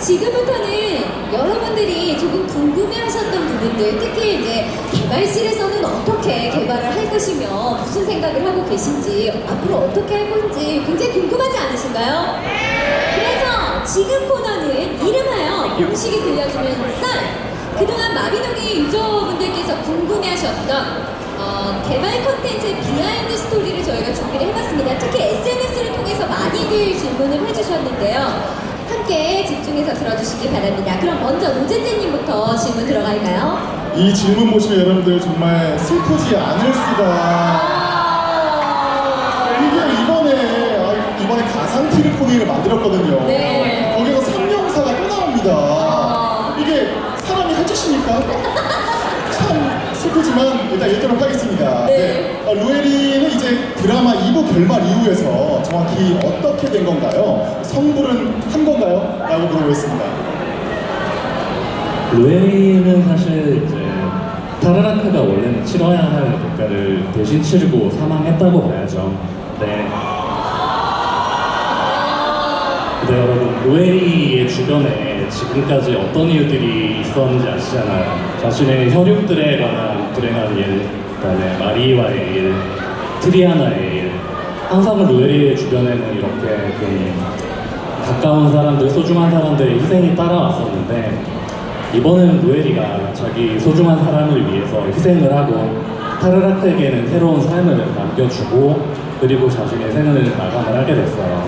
지금부터는 여러분들이 조금 궁금해하셨던 부분들, 특히 이제 개발실에서는 어떻게 개발을 할 것이며 무슨 생각을 하고 계신지 앞으로 어떻게 할 건지 굉장히 궁금하지 않으신가요? 그래서 지금 코너는 이름하여 공식이 들려주는 썰. 그동안 마비노기 유저분들께서 궁금해하셨던 어, 개발 컨텐츠의 behind story를 저희가 준비를 해봤습니다. 특히 SNS를 통해서 많이들 질문을 해주셨는데요. 함께 집중해서 들어주시기 바랍니다. 그럼 먼저 로제제님부터 질문 들어갈까요? 이 질문 보시면 여러분들 정말 슬프지 않을 수가 아... 이게 이번에 아, 이번에 가상 티르포니를 만들었거든요. 네. 거기서 삼명사가 또 나옵니다. 아. 이게 사람이 할 짓입니까? 참 슬프지만 일단 읽도록 하겠습니다. 네. 어, 루에리는 이제 드라마 2부 결말 이후에서 정확히 어떻게 된 건가요? 성불은 한 건가요? 라고 물어보겠습니다. 루에리는 사실 이제 타르라크가 원래는 치러야 할 대가를 대신 치르고 사망했다고 봐야죠. 네. 근데 여러분 루에리의 주변에 지금까지 어떤 이유들이 있었는지 아시잖아요. 자신의 혈육들에 관한 불행한 일, 그다음에 마리와의 일, 트리아나의 일. 항상 루에리의 주변에는 이렇게 좀 가까운 사람들, 소중한 사람들의 희생이 따라왔었는데 이번에는 루에리가 자기 소중한 사람을 위해서 희생을 하고 타르라크에게는 새로운 삶을 남겨주고 그리고 자신의 생을 마감을 하게 됐어요.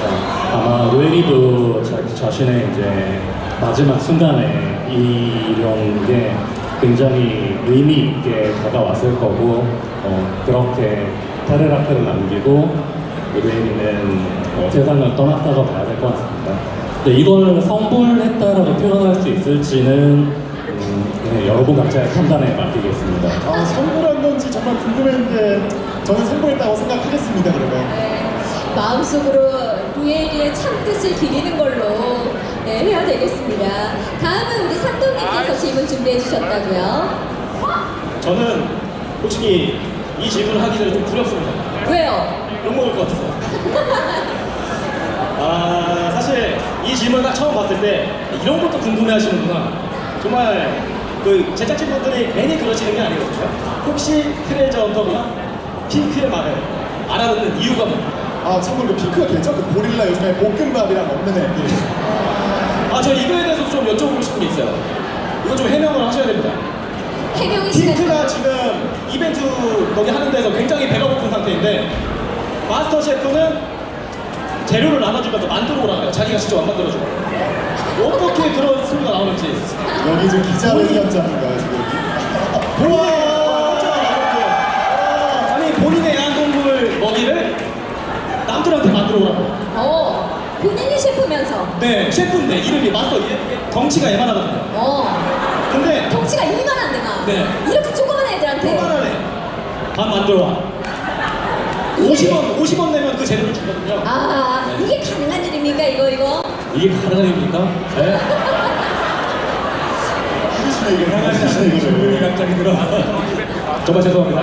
자, 아마 루에리도 자기 자신의 이제 마지막 순간에 이런 게 굉장히 의미 있게 다가왔을 거고 어, 그렇게 타르라크를 남기고 루에리는 어, 세상을 떠났다고 봐야 될 것 같습니다. 근데 이걸 성불했다라고 표현할 수 있을지는 음, 네, 여러분 각자의 판단에 맡기겠습니다. 아, 성불한 건지 정말 궁금했는데 저는 성불했다고 생각하겠습니다. 그러면. 네, 마음속으로 루에리의 참뜻을 기리는 걸로 네, 해야 되겠습니다. 다음은 우리 삼동님께서 질문 준비해 주셨다고요. 저는 솔직히 이 질문을 하기 전에 좀 두렵습니다. 왜요? 욕먹을 것 같아서. 아, 사실 이 질문을 딱 처음 봤을 때 이런 것도 궁금해 하시는구나. 정말 그 제작진분들이 괜히 그러시는 게 아니거든요. 혹시 트레저 헌터가 핑크의 말을 알아듣는 이유가 뭡니까? 아, 참고로 그 핑크가? 그 고릴라 요즘에 볶음밥이랑 먹는 애. 아, 저 이거에 대해서 좀 여쭤보고 싶은 게 있어요. 이거 좀 해명을 하셔야 됩니다. 해명이. 핑크가 지금 이벤트 거기 하는 데서 굉장히 배가 고픈 상태인데 마스터 셰프는 재료를 나눠주면서 만들어 오라고 해요. 자기가 직접 안 만들어주고. 어떻게 그런 소리가 나오는지. 여기 지금 기자회견장인가요, 지금? 우와! 아니 본인의 양동물 먹이를 남들한테 만들어 오라고. 네, 셰프인데 이름이 마스터 이게 덩치가 예만하거든요. 어, 근데 덩치가 이만한데 막. 네. 이렇게 조그만 애들한테. 요만하네. 밥 만들어 와. 50원, 50원 내면 그 재료를 주거든요. 아, 이게 가능한 일입니까, 이거, 이거? 이게 가능한 일입니까? 네. 이거. 질문이 이거. 갑자기 들어. 정말 죄송합니다.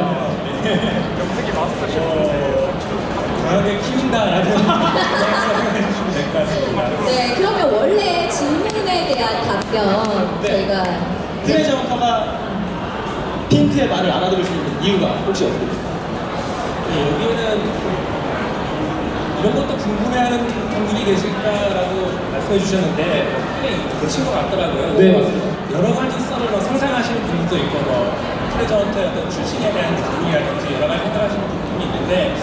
강하게 키운다라는 네, 그러면 원래 질문에 대한 답변 네. 저희가 트레저 헌터가 핑크의 말을 알아들을 수 있는 이유가 혹시 어떻게 됩니까? 네, 여기에는 이런 것도 궁금해하는 분들이 계실까라고 말씀해 주셨는데 굉장히 그친 것 같더라고요. 네, 맞습니다. 여러 가지 썰을 뭐 상상하시는 분들도 있고 뭐 트레저한테 어떤 출신에 대한 부분이라든지 여러 가지 생각하시는 부분이 있는데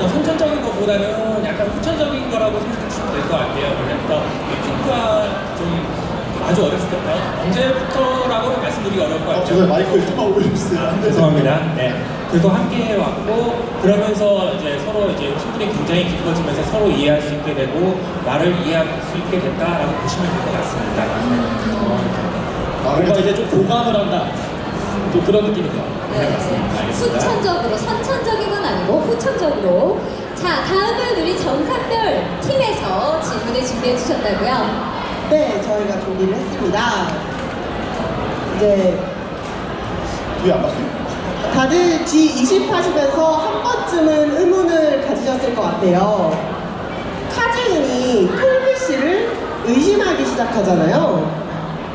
어, 선천적인 것보다는 약간 후천적인 거라고 주시면 될 것 같아요. 그래서 이 핑크와 좀 아주 어렸을 때부터 언제부터라고는 말씀드리기 어려울 것 아, 같아요. 죄송해요. 마이크를 좀 올려주세요. 안 돼서. 죄송합니다. 네. 그래도 함께 해왔고 그러면서 이제 서로 이제 친분이 굉장히 깊어지면서 서로 이해할 수 있게 되고 나를 이해할 수 있게 됐다라고 보시면 될 것 같습니다. 아, 뭔가 이제 좀 공감을 한다. 또 그런 느낌이네요. 네, 알겠습니다. 후천적으로, 선천적인 건 아니고 후천적으로. 자, 다음은 우리 정상별 팀에서 질문을 준비해 주셨다고요. 네, 저희가 준비를 했습니다. 이제 뒤에 안 바뀌어요? 다들 G20 하시면서 한 번쯤은 의문을 가지셨을 것 같아요. 카즈인이 톨비 씨를 의심하기 시작하잖아요.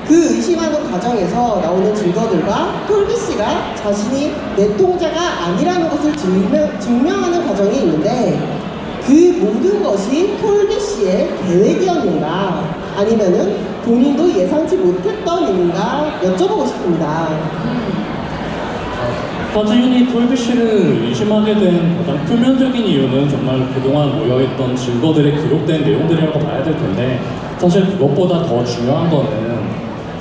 그 의심하는 과정에서 나오는 증거들과 톨비 씨가 자신이 내 통자가 아니라는 것을 증명, 증명하는 과정이 있는데 그 모든 것이 톨비 씨의 계획이었는가 아니면은 본인도 예상치 못했던 일인가 여쭤보고 싶습니다. 하지윤이 톨비 씨를 의심하게 된 가장 표면적인 이유는 정말 그동안 모여있던 증거들에 기록된 내용들이라고 봐야 될 텐데 사실 그것보다 더 중요한 거는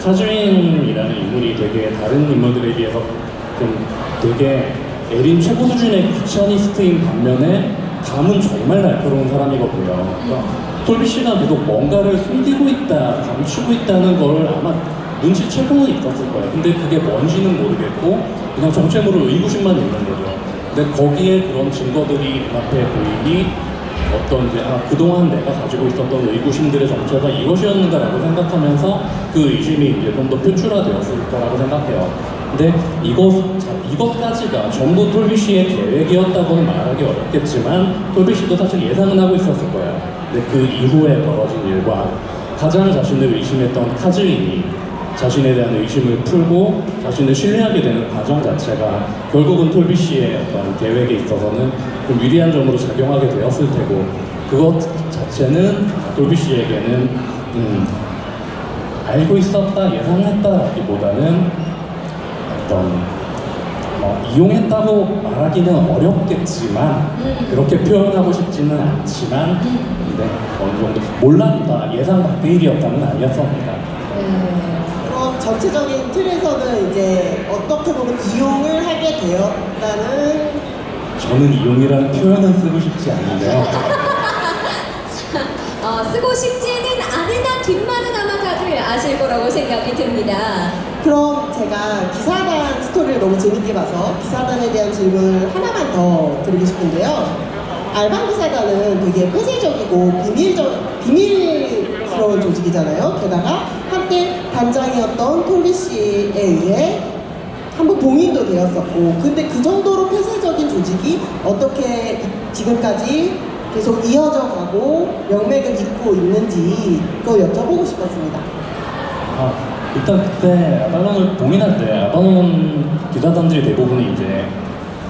카즈윈이라는 인물이 되게 다른 인물들에 비해서 좀 되게 에린 최고 수준의 귀차니스트인 반면에 감은 정말 날카로운 사람이거든요. 그러니까 톨비 씨가 계속 뭔가를 숨기고 있다, 감추고 있다는 걸 아마 눈치채고는 있었을 거예요. 근데 그게 뭔지는 모르겠고 그냥 정체모를 의구심만 있는 거죠. 근데 거기에 그런 증거들이 눈앞에 보이니 어떤 이제 아 그동안 내가 가지고 있었던 의구심들의 정체가 이것이었는가라고 생각하면서 그 의심이 이제 좀 더 표출화되었을 거라고 생각해요. 근데 이것 자, 이것까지가 전부 톨비 씨의 계획이었다고는 말하기 어렵겠지만 톨비 씨도 사실 예상은 하고 있었을 거예요. 근데 그 이후에 벌어진 일과 가장 자신을 의심했던 카즈인이 자신에 대한 의심을 풀고 자신을 신뢰하게 되는 과정 자체가 결국은 톨비 씨의 어떤 계획에 있어서는 좀 유리한 점으로 작용하게 되었을 테고 그것 자체는 톨비 씨에게는 음, 알고 있었다 예상했다라기보다는 어떤 뭐 이용했다고 말하기는 어렵겠지만 그렇게 표현하고 싶지는 않지만 근데 어느 정도 몰랐다 예상 밖의 일이었다는 아니었습니다. 네. 그럼 전체적인 틀에서는 이제 어떻게 보면 이용을 하게 되었다는 저는 이용이라는 표현은 쓰고 싶지 않은데요. 어, 쓰고 싶지는 않으나 뒷말은 아마 다들 아실 거라고 생각이 듭니다. 그럼 제가 기사단 스토리를 너무 재밌게 봐서 기사단에 대한 질문을 하나만 더 드리고 싶은데요. 알방 기사단은 되게 폐쇄적이고 비밀적, 비밀스러운 조직이잖아요. 게다가 한때 단장이었던 톨비 씨에 의해 한번 봉인도 되었었고 근데 그 정도로 폐쇄적인 조직이 어떻게 지금까지 계속 이어져 가고 명맥을 잇고 있는지 그거 여쭤보고 싶었습니다. 아, 일단 그때 아발론을 봉인할 때 아발론 기자단들이 대부분이 이제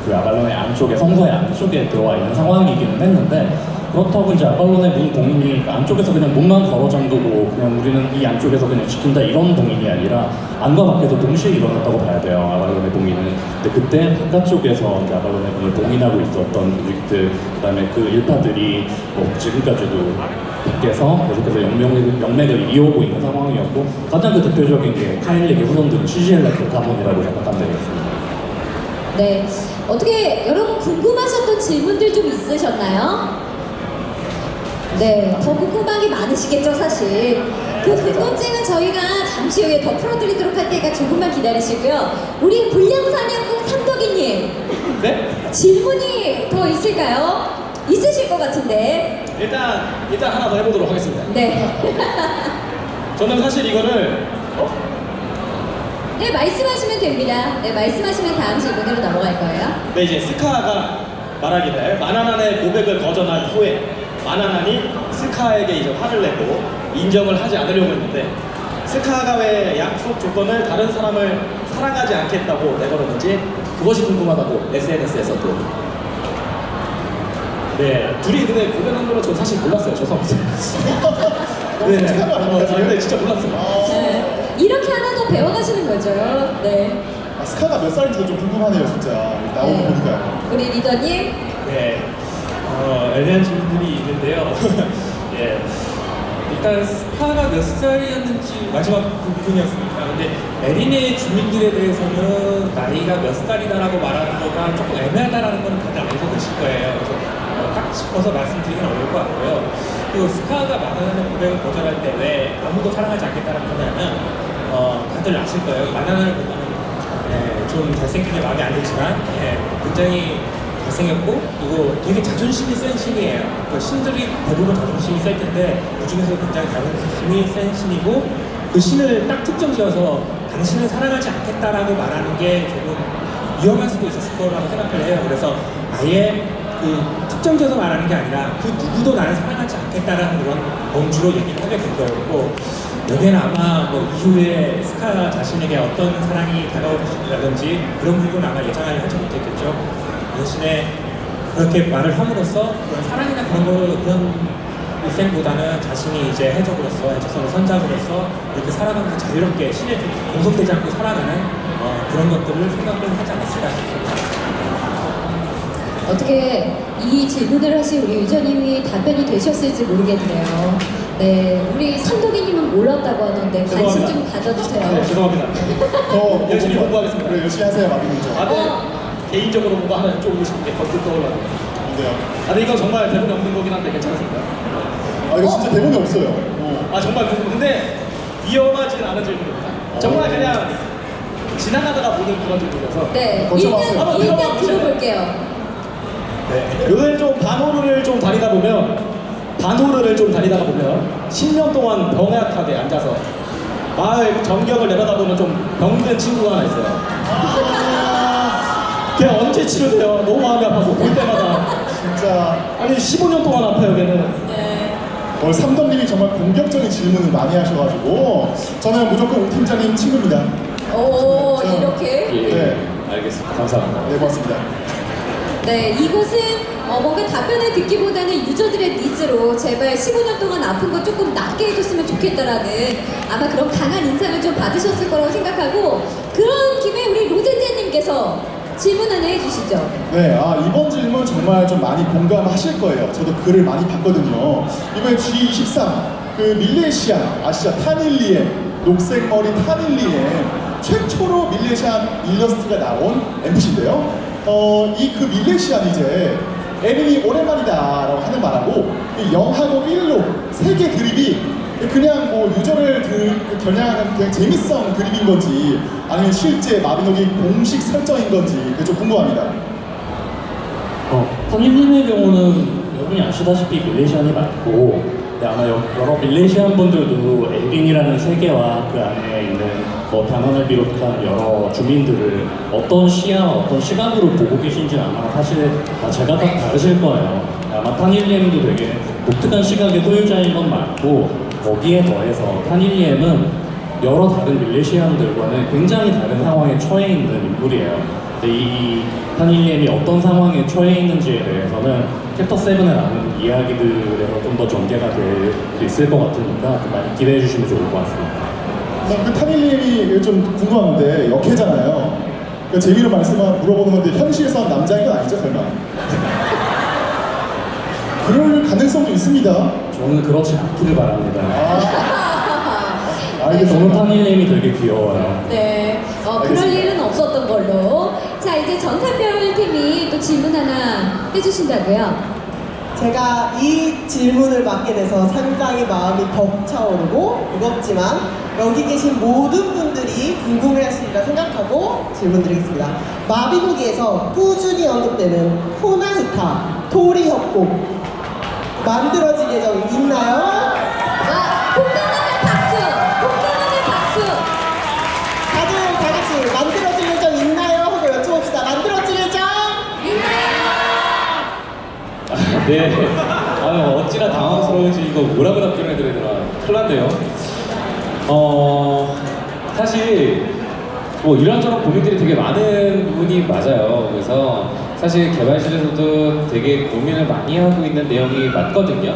그 아발론의 안쪽에 성서의 안쪽에 들어와 있는 상황이기는 했는데 그렇다고 이제 아발론의 문 봉인이 안쪽에서 그냥 문만 걸어 잠그고 그냥 우리는 이 안쪽에서 그냥 지킨다 이런 봉인이 아니라 안과 밖에서 동시에 일어났다고 봐야 돼요 아발론의 봉인은 근데 그때 바깥쪽에서 이제 아발론의 문을 봉인하고 있었던 조직들 그 다음에 그 일파들이 뭐 지금까지도 밖에서 계속해서 영맥을, 영맥을 이어오고 있는 상황이었고 가장 그 대표적인 게 카일릭의 후손들은 시지엘레스 가문이라고 생각하면 되겠습니다. 네. 어떻게 여러분 궁금하셨던 질문들 좀 있으셨나요? 네, 더 궁금한 게 많으시겠죠, 사실. 그 궁금증은 저희가 잠시 후에 더 풀어드리도록 할 테니까 조금만 기다리시고요. 우리 불량사냥꾼 삼덕이님, 네? 질문이 더 있을까요? 있으실 것 같은데. 일단 일단 하나 더 해보도록 하겠습니다. 네. 저는 사실 이거를 어? 네, 말씀하시면 됩니다. 네, 말씀하시면 다음 질문으로 넘어갈 거예요. 네 이제 스카가 말하기를 마나난의 고백을 거절한 후에 마나난이 스카에게 이제 화를 내고 인정을 하지 않으려고 했는데 스카가 왜 약속 조건을 다른 사람을 사랑하지 않겠다고 내걸었는지 그것이 궁금하다고 SNS에서 또 네, 둘이 근데 고백한 거는 저 사실 몰랐어요. 죄송합니다. 네, 어? 근데 진짜 몰랐어요. 네. 이렇게 하나 더 배워가시는 거죠. 네. 아, 스카가 몇 살인지 좀 궁금하네요, 진짜. 나오고 네. 보니까요. 우리 리더님. 네, 어, 애매한 질문들이 있는데요. 예, 일단 스파가 몇 살이었는지 마지막 부분이었으니까. 근데 에린의 주민들에 대해서는 나이가 몇 살이다라고 말하는 거가 조금 애매하다라는 건 다들 알고 계실 거예요. 그래서 어, 딱 짚어서 말씀드리긴 어려울 것 같고요. 그리고 스파가 마나나의 고백을 거절할 때 왜 아무도 사랑하지 않겠다라는 거냐면 어, 다들 아실 거예요. 마나나를 보면 예, 좀 잘생긴 게 마음에 안 들지만 예, 굉장히 잘생겼고 그리고 되게 자존심이 센 신이에요. 그 신들이 대부분 자존심이 셀 텐데 그 중에서 굉장히 자존심이 센 신이고 그 신을 딱 특정 지어서 당신을 사랑하지 않겠다라고 말하는 게 조금 위험할 수도 있었을 거라고 생각을 해요. 그래서 아예 그 특정 지어서 말하는 게 아니라 그 누구도 나를 사랑하지 않겠다. 않겠다라는 그런 범주로 얘기를 하게 된 거였고 여기에는 아마 뭐 이후에 스카 자신에게 어떤 사랑이 다가올 것이라든지 그런 부분 아마 예상을 하지 못했겠죠. 대신에 그렇게 말을 함으로써 그런 사랑이나 그런 거 그런 일생보다는 자신이 이제 해적으로서 해적선을 선장으로서 이렇게 살아가면서 자유롭게 신에 좀 공속되지 않고 살아가는 어, 그런 것들을 생각을 하지 않았을까 싶습니다. 어떻게 이 질문을 하신 우리 유저님이 답변이 되셨을지 모르겠네요. 네, 우리 삼독이님은 몰랐다고 하는데 관심 좀 가져주세요. 네, 죄송합니다. 더 열심히 공부하겠습니다. 그래, 열심히 하세요, 마비노죠. 아, 네. 어. 개인적으로 뭔가 하나 여쭤보고 싶은 게 번뜩 떠올라요. 근데요. 아, 근데 이건 정말 대본에 없는 거긴 한데 괜찮으신가요? 아, 이거 진짜 대본이 없어요. 어. 아, 정말 궁금- 근데 위험하진 않은 질문입니다. 정말 그냥 지나가다가 보는 그런 질문이라서. 네, 거쳐 봤어요. 일단, 한번 일단 들어봐 보실래요? 들어볼게요. 요새 좀 반호르를 좀 다니다 보면 반호르를 좀 다니다가 보면 10년 동안 병약하게 앉아서 마을 전경을 내려다보면 좀 병든 친구가 하나 있어요. 걔 언제 치료돼요? 너무 마음이 아파서 볼 때마다 진짜 아니 15년 동안 아파요 걔는. 네. 오늘 삼덕님이 정말 공격적인 질문을 많이 하셔가지고 저는 무조건 오 팀장님 친구입니다. 오, 저- 이렇게. 예, 네. 알겠습니다. 감사합니다. 네, 고맙습니다. 네, 이곳은 어, 뭔가 답변을 듣기보다는 유저들의 니즈로 제발 15년 동안 아픈 거 조금 낫게 해줬으면 좋겠다라는 아마 그런 강한 인상을 좀 받으셨을 거라고 생각하고 그런 김에 우리 로제제님께서 질문 하나 해주시죠. 네, 아, 이번 질문 정말 좀 많이 공감하실 거예요. 저도 글을 많이 봤거든요. 이번에 G23, 그 밀레시안, 아시죠? 타닐리엠, 녹색머리 타닐리엠, 최초로 밀레시안 일러스트가 나온 NPC인데요. 어, 이 그 밀레시안 이제 에린이 오랜만이다 라고 하는 말하고 이 0하고 1로 세개 드립이 그냥 뭐 유저를 그, 그 겨냥하는 그냥 재밌성 드립인 건지 아니면 실제 마비노기 공식 설정인 건지 그게 좀 궁금합니다. 어, 선임님의 경우는 여러분이 아시다시피 밀레시안이 많고 네, 아마 여, 러 밀레시안 분들도 에린이라는 세계와 그 안에 있는 뭐 단원을 비롯한 여러 주민들을 어떤 시야, 어떤 시각으로 보고 계신지 아마 사실 다 제가 다 다르실 거예요. 아마 타닐리엠도 되게 독특한 시각의 소유자인 건 맞고 거기에 더해서 타닐리엠은 여러 다른 밀레시안들과는 굉장히 다른 상황에 처해 있는 인물이에요. 이 타닐리엠이 어떤 상황에 처해 있는지에 대해서는 챕터 7에 나오는 이야기들에서 좀 더 전개가 될 수 있을 것 같으니까 좀 많이 기대해 주시면 좋을 것 같습니다. 그 타밀님이 좀 궁금한데 역해잖아요. 그 재미로 말씀만 물어보는 건데 현실에서 남자인 건 아니죠 설마? 그럴 가능성도 있습니다. 저는 그렇지 않기를 바랍니다. 아, 알겠습니다. 타닐리엠이 되게 귀여워요. 네, 어, 그럴. 일은 없었던 걸로. 자, 이제 전산별 팀이 또 질문 하나 해주신다고요. 제가 이 질문을 받게 돼서 상당히 마음이 벅차오르고 무겁지만 여기 계신 모든 분들이 궁금해하시리라 생각하고 질문드리겠습니다. 마비노기에서 꾸준히 언급되는 호나히타 토리 협곡 만들어질 예정이 있나요? 와, 공감하는 박수! 공감하는 박수! 다들 다 같이 만들어질 예정 있나요? 하고 여쭤봅시다. 만들어질 예정? 네. 아유, 어찌나 당황스러운지 이거 뭐라고 답변을 드려야 되나. 큰일 났네요. 어, 사실, 뭐 이런저런 고민들이 되게 많은 부분이 맞아요. 그래서 사실 개발실에서도 되게 고민을 많이 하고 있는 내용이 맞거든요.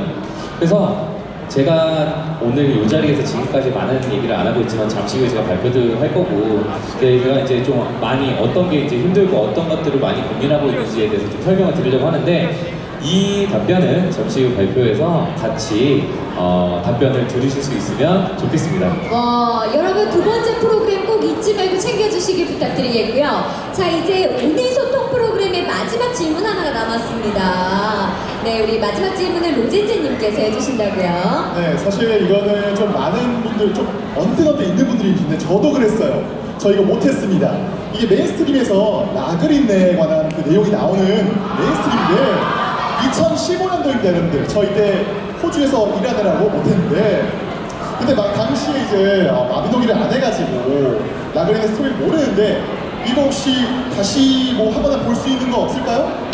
그래서 제가 오늘 이 자리에서 지금까지 많은 얘기를 안 하고 있지만 잠시 후에 제가 발표도 할 거고 제가 이제 좀 많이 어떤 게 이제 힘들고 어떤 것들을 많이 고민하고 있는지에 대해서 좀 설명을 드리려고 하는데 이 답변은 잠시 후 발표에서 같이 어, 답변을 들으실 수 있으면 좋겠습니다. 와, 여러분 두 번째 프로그램 꼭 잊지 말고 챙겨주시길 부탁드리겠고요. 자, 이제 오늘 소통 프로그램의 마지막 질문 하나가 남았습니다. 네, 우리 마지막 질문을 로제제님께서 해주신다고요. 네, 사실 이거는 좀 많은 분들 좀 언뜻언뜻 있는 분들이 계신데 저도 그랬어요. 저 이거 못했습니다. 이게 mainstream에서 라그린에 관한 그 내용이 나오는 mainstream인데 2015년도입니다, 여러분들. 저 이때 호주에서 일하느라고 못했는데 근데 막 당시에 이제 어, 마비노기를 안 해가지고 라그린의 스토리를 모르는데 이거 혹시 다시 뭐 하거나 볼 수 있는 거 없을까요?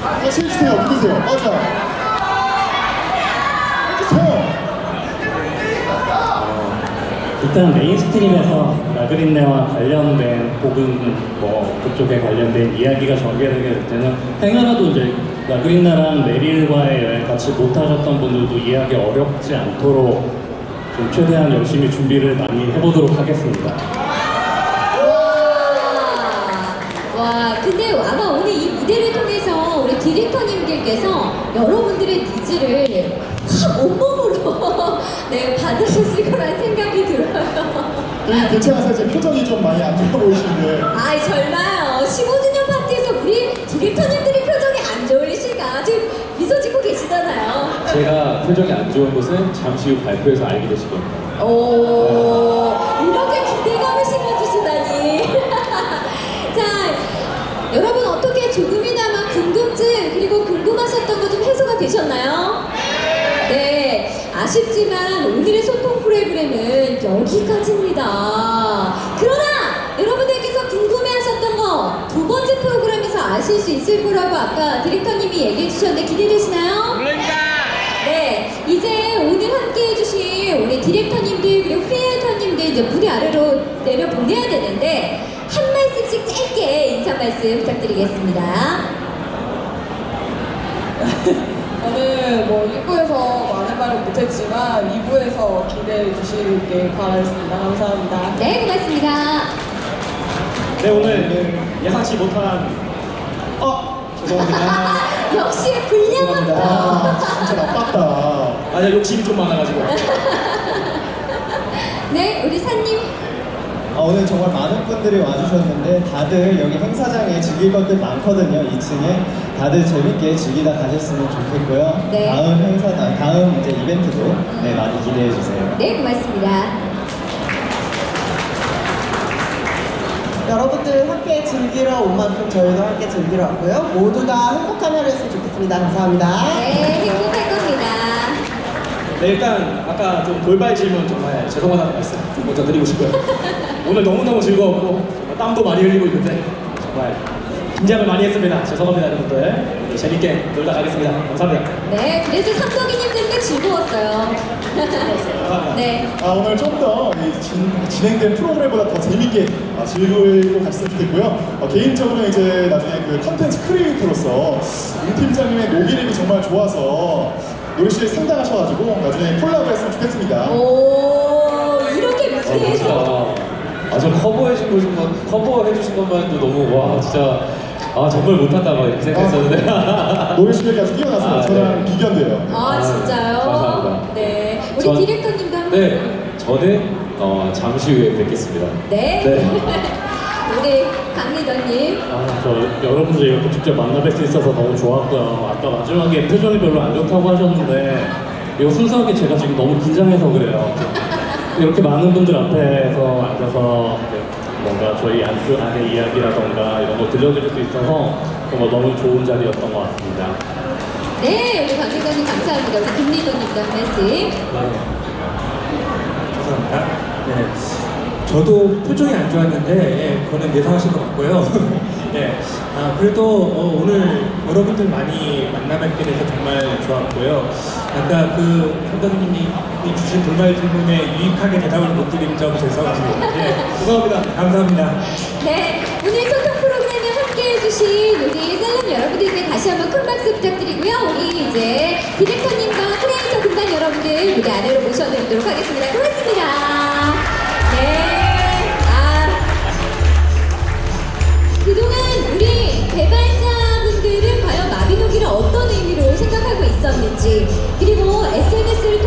다시 해주세요. 누구세요? 맞아. 일단 mainstream에서 라그린네와 관련된 혹은 뭐 그쪽에 관련된 이야기가 전개되게 될 때는 행여라도 이제 라그린나랑 메릴과의 여행 같이 못하셨던 분들도 이해하기 어렵지 않도록 좀 최대한 열심히 준비를 많이 해보도록 하겠습니다. 와, 와, 근데 아마 오늘 이 무대를 통해서 우리 디렉터님들께서 여러분들의 needs를 확 온몸으로 네, 받으셨을 거란 생각이 들어요. 음, 괜찮아서 제 표정이 좀 많이 안 좋아 보이시는데 아이, 설마요. 15주년 파티에서 우리 디렉터님들이 표정이 안 좋으실까? 지금 미소 짓고 계시잖아요. 제가 표정이 안 좋은 것은 잠시 후 발표에서 알게 되실 겁니다. 오, 이렇게 기대감을 심어주시다니. 자, 여러분 어떻게 조금이나마 궁금증 그리고 궁금하셨던 거 좀 해소가 되셨나요? 네, 아쉽지만 오늘의 소통 프로그램은 여기까지입니다. 그러나 여러분들께서 궁금해하셨던 거 두 번째 프로그램에서 아실 수 있을 거라고 아까 디렉터님이 얘기해 주셨는데 기대되시나요? 네, 이제 오늘 함께 해 주신 우리 디렉터님들 그리고 크리에이터님들 이제 무대 아래로 내려 보내야 되는데 한 말씀씩 짧게 인사 말씀 부탁드리겠습니다. 오늘 뭐 1부에서 말을 못했지만 2부에서 기대해 주시길 바라겠습니다. 감사합니다. 네, 고맙습니다. 네 오늘 예상치 못한 어 죄송합니다. 역시 불량한 와 진짜 나빴다. 아니 욕심이 좀 많아가지고. 네, 우리 산님. 아, 오늘 정말 많은 분들이 와주셨는데 다들 여기 행사장에 즐길 것들 많거든요. 2층에 다들 재밌게 즐기다 가셨으면 좋겠고요. 네. 다음 행사, 아, 다음 이제 이벤트도 네, 많이 기대해 주세요. 네, 고맙습니다. 여러분들 함께 즐기러 온 만큼 저희도 함께 즐기러 왔고요. 모두가 행복한 하루였으면 좋겠습니다. 감사합니다. 네, 행복할 겁니다. 네 일단 아까 좀 돌발 질문 정말 죄송하다는 말씀 좀 먼저 드리고 싶고요. 오늘 너무너무 즐거웠고 땀도 많이 흘리고 있는데 정말 긴장을 많이 했습니다. 죄송합니다 여러분들. 오늘 재밌게 놀다 가겠습니다. 감사합니다. 네, 그래도 삼덕이님 때문에 즐거웠어요. 네. 아, 오늘 좀 더 진행된 프로그램보다 더 재밌게 아, 즐기고 갔으면 좋겠고요. 어, 개인적으로 이제 나중에 그 컨텐츠 크리에이터로서 임 팀장님의 노기력이 정말 좋아서 노래실에 상당하셔가지고 나중에 콜라보 했으면 좋겠습니다. 오, 이렇게 아, 무대에서. 아, 저 커버해 준 거, 좀 커버해 주신 것만 해도 너무 와 진짜 아 정말 못한다 막 이렇게 생각했었는데 노래실에까지 뛰어나서 아, 저랑 네. 비견돼요. 아, 아, 진짜요? 감사합니다. 네. 우리 전- 디렉터님도 한 번. 네 저는 어, 잠시 후에 뵙겠습니다. 네. 우리 강리더님. 아, 저 여러분들 이렇게 직접 만나 뵐 수 있어서 너무 좋았고요. 아까 마지막에 표정이 별로 안 좋다고 하셨는데 이거 순수하게 제가 지금 너무 긴장해서 그래요. 이렇게 많은 분들 앞에서 앉아서 뭔가 저희 안주 안의 이야기라던가 이런 거 들려드릴 수 있어서 정말 너무 좋은 자리였던 것 같습니다. 네, 우리 강리더님 감사합니다. 우리 김리더님도 한 말씀. 감사합니다. 네. 저도 표정이 안 좋았는데 예, 그거는 예상하신 것 같고요. 예. 아, 그래도 어, 오늘 여러분들 많이 만나뵙게 돼서 정말 좋았고요. 아까 그 선생님이 주신 돌발 질문에 유익하게 대답을 못 드린 점 죄송합니다. 예. 죄송합니다. 감사합니다. 네, 오늘 소통 프로그램에 함께 해주신 우리 셀럽 여러분들께 다시 한번 큰 박수 부탁드리고요. 우리 이제 디렉터님과 크리에이터 군단 여러분들 무대 아래로 모셔드리도록 하겠습니다. 어떤 의미로 생각하고 있었는지 그리고 SNS를 통해